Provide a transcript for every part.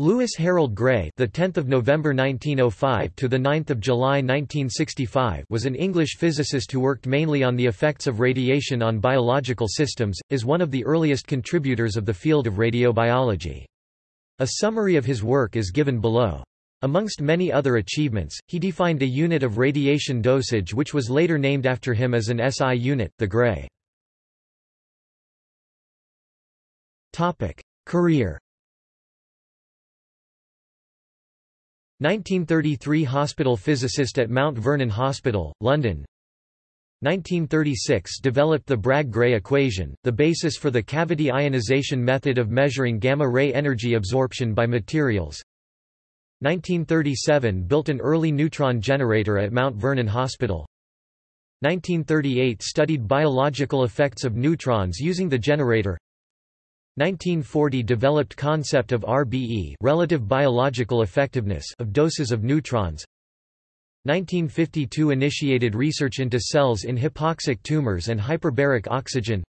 Lewis Harold Gray, the 10th of November 1905 to the 9th of July 1965, was an English physicist who worked mainly on the effects of radiation on biological systems, is one of the earliest contributors of the field of radiobiology. A summary of his work is given below. Amongst many other achievements, he defined a unit of radiation dosage which was later named after him as an SI unit, the Gray. Topic: Career 1933 Hospital physicist at Mount Vernon Hospital, London. 1936 developed the Bragg-Gray equation, the basis for the cavity ionization method of measuring gamma-ray energy absorption by materials. 1937 built an early neutron generator at Mount Vernon Hospital. 1938 studied biological effects of neutrons using the generator 1940 developed concept of RBE relative biological effectiveness of doses of neutrons. 1952 initiated research into cells in hypoxic tumors and hyperbaric oxygen.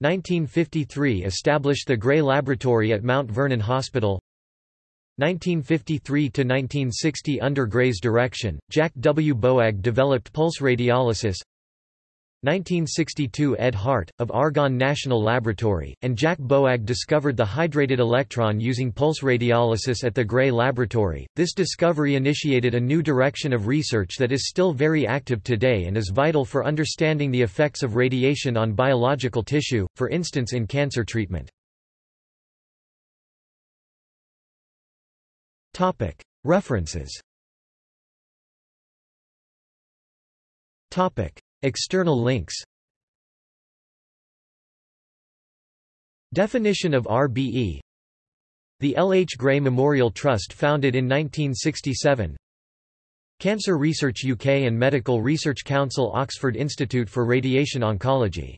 1953 established the Gray Laboratory at Mount Vernon Hospital. 1953–1960 Under Gray's direction, Jack W. Boag developed pulse radiolysis 1962 Ed Hart, of Argonne National Laboratory, and Jack Boag discovered the hydrated electron using pulse radiolysis at the Gray Laboratory. This discovery initiated a new direction of research that is still very active today and is vital for understanding the effects of radiation on biological tissue, for instance in cancer treatment. References External links Definition of RBE The L. H. Gray Memorial Trust founded in 1967 Cancer Research UK and Medical Research Council Oxford Institute for Radiation Oncology